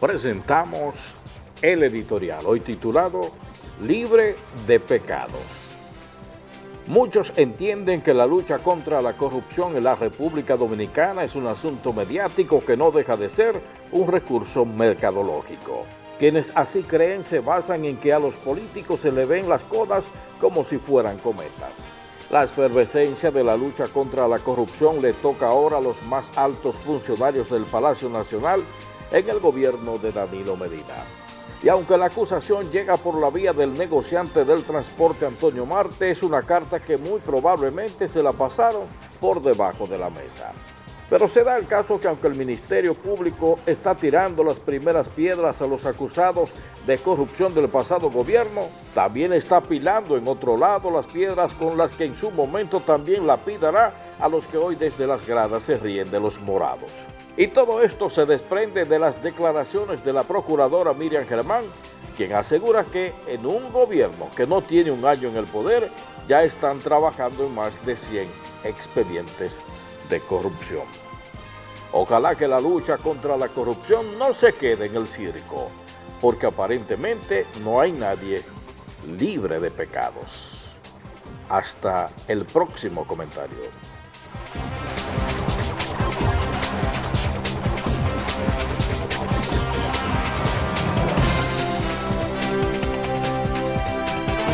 presentamos el editorial, hoy titulado Libre de Pecados. Muchos entienden que la lucha contra la corrupción en la República Dominicana es un asunto mediático que no deja de ser un recurso mercadológico. Quienes así creen se basan en que a los políticos se le ven las codas como si fueran cometas. La efervescencia de la lucha contra la corrupción le toca ahora a los más altos funcionarios del Palacio Nacional en el gobierno de Danilo Medina. Y aunque la acusación llega por la vía del negociante del transporte Antonio Marte, es una carta que muy probablemente se la pasaron por debajo de la mesa. Pero se da el caso que aunque el Ministerio Público está tirando las primeras piedras a los acusados de corrupción del pasado gobierno, también está pilando en otro lado las piedras con las que en su momento también lapidará a los que hoy desde las gradas se ríen de los morados. Y todo esto se desprende de las declaraciones de la procuradora Miriam Germán, quien asegura que en un gobierno que no tiene un año en el poder, ya están trabajando en más de 100 expedientes de corrupción. Ojalá que la lucha contra la corrupción no se quede en el circo, porque aparentemente no hay nadie libre de pecados. Hasta el próximo comentario.